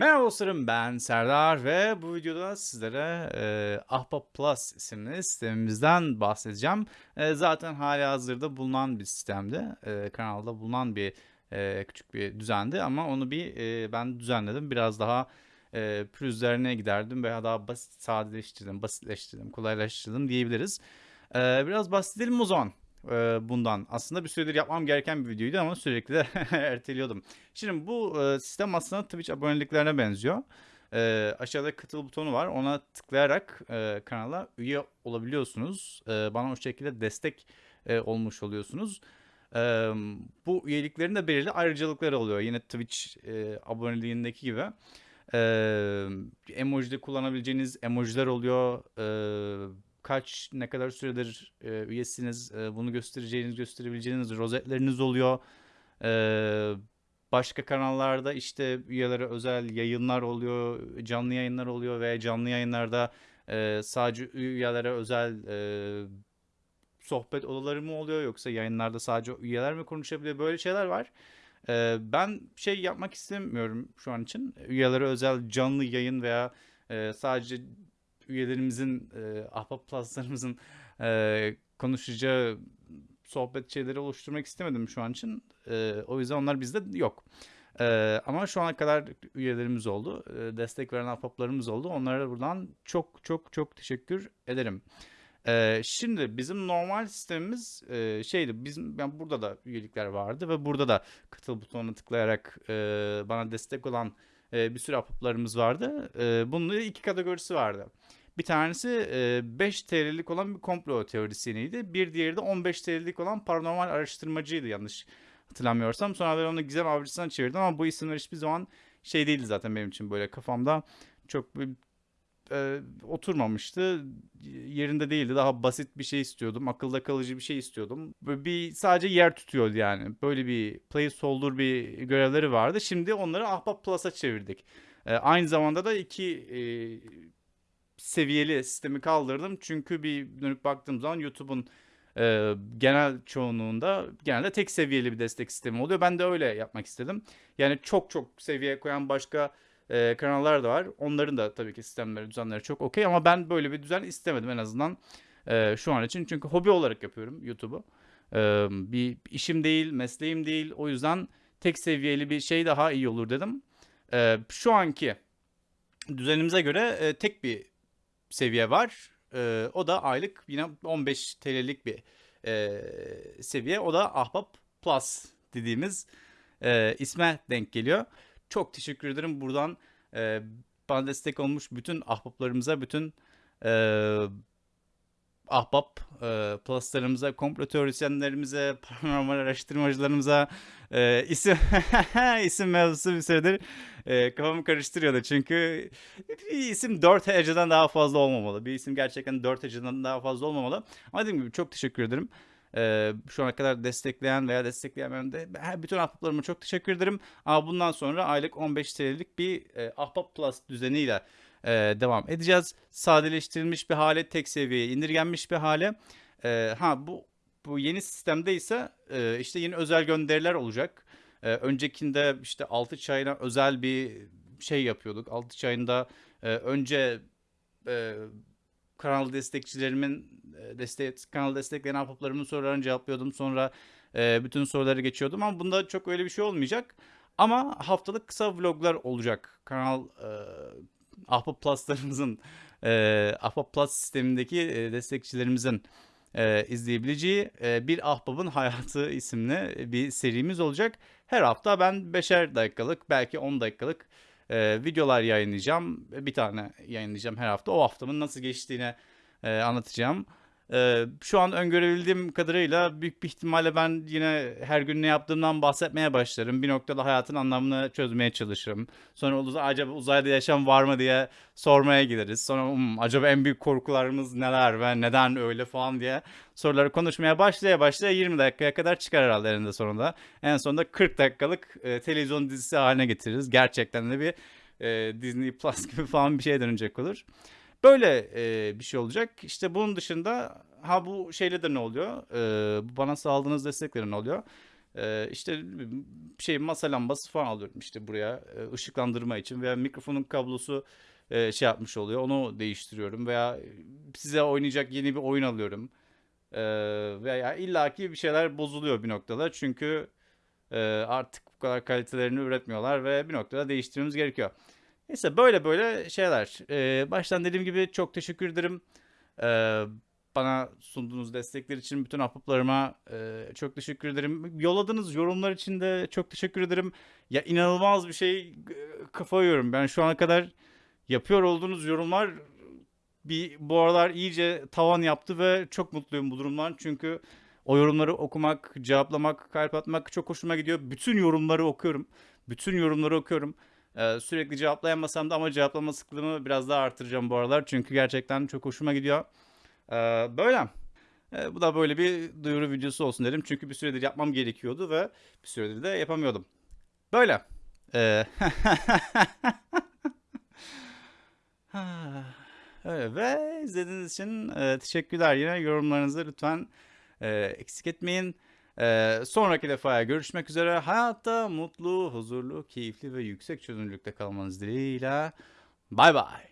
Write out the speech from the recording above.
Merhaba dostlarım ben Serdar ve bu videoda sizlere e, Ahbap Plus isimli sistemimizden bahsedeceğim. E, zaten hali hazırda bulunan bir sistemdi. E, kanalda bulunan bir e, küçük bir düzendi ama onu bir e, ben düzenledim. Biraz daha e, pürüzlerine giderdim veya daha basit sadeleştirdim, basitleştirdim, kolaylaştırdım diyebiliriz. E, biraz bahsedelim o zaman bundan. Aslında bir süredir yapmam gereken bir videoydu ama sürekli de erteliyordum. Şimdi bu sistem aslında Twitch aboneliklerine benziyor. Aşağıda katıl butonu var. Ona tıklayarak kanala üye olabiliyorsunuz. Bana o şekilde destek olmuş oluyorsunuz. Bu üyeliklerin de belirli ayrıcalıkları oluyor. Yine Twitch aboneliğindeki gibi. E, emojide kullanabileceğiniz emojiler oluyor. E, kaç ne kadar süredir e, üyesiniz e, bunu göstereceğiniz gösterebileceğiniz rozetleriniz oluyor. E, başka kanallarda işte üyelere özel yayınlar oluyor, canlı yayınlar oluyor ve canlı yayınlarda e, sadece üyelere özel e, sohbet odaları mı oluyor yoksa yayınlarda sadece üyeler mi konuşabiliyor böyle şeyler var. E, ben şey yapmak istemiyorum şu an için. Üyelere özel canlı yayın veya e, sadece üyelerimizin, e, Ahbap Plus'larımızın e, konuşacağı sohbet şeyleri oluşturmak istemedim şu an için. E, o yüzden onlar bizde yok. E, ama şu ana kadar üyelerimiz oldu. E, destek veren ahbaplarımız oldu. Onlara buradan çok çok çok teşekkür ederim. E, şimdi bizim normal sistemimiz e, şeydi. Bizim yani burada da üyelikler vardı ve burada da katıl butonuna tıklayarak e, bana destek olan e, bir sürü ahbaplarımız vardı. E, bunun iki kategorisi vardı. Bir tanesi 5 TL'lik olan bir komplo teorisyeniydi. Bir diğeri de 15 TL'lik olan paranormal araştırmacıydı yanlış hatırlamıyorsam. Sonra ben onu Gizem Avcısı'na çevirdim ama bu isimler hiçbir zaman şey değildi zaten benim için böyle kafamda çok e, oturmamıştı. Yerinde değildi. Daha basit bir şey istiyordum. Akılda kalıcı bir şey istiyordum. Böyle bir sadece yer tutuyordu yani. Böyle bir placeholder bir görevleri vardı. Şimdi onları Ahbap Plus'a çevirdik. E, aynı zamanda da iki e, seviyeli sistemi kaldırdım. Çünkü bir dönüp baktığım zaman YouTube'un e, genel çoğunluğunda genelde tek seviyeli bir destek sistemi oluyor. Ben de öyle yapmak istedim. Yani çok çok seviye koyan başka e, kanallar da var. Onların da tabii ki sistemleri, düzenleri çok okey ama ben böyle bir düzen istemedim en azından e, şu an için. Çünkü hobi olarak yapıyorum YouTube'u. E, bir işim değil, mesleğim değil. O yüzden tek seviyeli bir şey daha iyi olur dedim. E, şu anki düzenimize göre e, tek bir seviye var. E, o da aylık yine 15 TL'lik bir e, seviye. O da Ahbap Plus dediğimiz e, isme denk geliyor. Çok teşekkür ederim buradan e, bana destek olmuş bütün ahbaplarımıza, bütün e, ahbap e, pluslarımıza, komplo teorisyenlerimize, paranormal araştırmacılarımıza e, isim isim mevzusu bir süredir e, kafamı karıştırıyordu. Çünkü bir isim 4 heceden daha fazla olmamalı. Bir isim gerçekten 4 heceden daha fazla olmamalı. Ama dediğim gibi çok teşekkür ederim. Ee, şu ana kadar destekleyen veya destekleyemeyen de bütün ahbaplarıma çok teşekkür ederim. Ama bundan sonra aylık 15 TL'lik bir e, ahbap plus düzeniyle e, devam edeceğiz. Sadeleştirilmiş bir hale, tek seviyeye indirgenmiş bir hale. E, ha bu bu yeni sistemde ise e, işte yeni özel gönderiler olacak. E, öncekinde işte altı çayına özel bir şey yapıyorduk. Altı çayında e, önce e, kanal destekçilerimin e, destek kanal destekleyen ahbaplarımın sorularını cevaplıyordum. Sonra e, bütün soruları geçiyordum ama bunda çok öyle bir şey olmayacak. Ama haftalık kısa vloglar olacak. Kanal e, Ahbap Plus'larımızın e, Ahbap Plus sistemindeki e, destekçilerimizin e, izleyebileceği e, Bir Ahbabın Hayatı isimli bir serimiz olacak. Her hafta ben 5'er dakikalık belki 10 dakikalık e, videolar yayınlayacağım. Bir tane yayınlayacağım her hafta. O haftamın nasıl geçtiğini e, anlatacağım. Ee, şu an öngörebildiğim kadarıyla büyük bir ihtimalle ben yine her gün ne yaptığımdan bahsetmeye başlarım. Bir noktada hayatın anlamını çözmeye çalışırım. Sonra acaba uzayda yaşam var mı diye sormaya gideriz. Sonra um, acaba en büyük korkularımız neler ve neden öyle falan diye soruları konuşmaya başlaya başlaya 20 dakikaya kadar çıkar herhalde eninde sonunda. En sonunda 40 dakikalık e, televizyon dizisi haline getiririz. Gerçekten de bir e, Disney Plus gibi falan bir şey dönecek olur. Böyle e, bir şey olacak. İşte bunun dışında ha bu şeyle de ne oluyor? E, bana sağladığınız destekleri ne oluyor? Ee, işte şey masa lambası falan alıyorum işte buraya e, ışıklandırma için veya mikrofonun kablosu e, şey yapmış oluyor. Onu değiştiriyorum veya size oynayacak yeni bir oyun alıyorum. Ee, veya illaki bir şeyler bozuluyor bir noktada. Çünkü e, artık bu kadar kalitelerini üretmiyorlar ve bir noktada değiştirmemiz gerekiyor. Neyse böyle böyle şeyler. Ee, baştan dediğim gibi çok teşekkür ederim. Ee, bana sunduğunuz destekler için bütün ahbaplarıma e, çok teşekkür ederim. Yolladığınız yorumlar için de çok teşekkür ederim. Ya inanılmaz bir şey kafa yiyorum. Ben şu ana kadar yapıyor olduğunuz yorumlar bir bu aralar iyice tavan yaptı ve çok mutluyum bu durumdan. Çünkü o yorumları okumak, cevaplamak, kalp atmak çok hoşuma gidiyor. Bütün yorumları okuyorum. Bütün yorumları okuyorum. Ee, sürekli cevaplayamasam da ama cevaplama sıklığımı biraz daha artıracağım bu aralar. Çünkü gerçekten çok hoşuma gidiyor. Ee, böyle. Ee, bu da böyle bir duyuru videosu olsun dedim. Çünkü bir süredir yapmam gerekiyordu ve bir süredir de yapamıyordum. Böyle. Öyle ve izlediğiniz için e, teşekkürler. Yine yorumlarınızı lütfen e, eksik etmeyin. E, sonraki defaya görüşmek üzere. Hayatta mutlu, huzurlu, keyifli ve yüksek çözünürlükte kalmanız dileğiyle. Bay bay.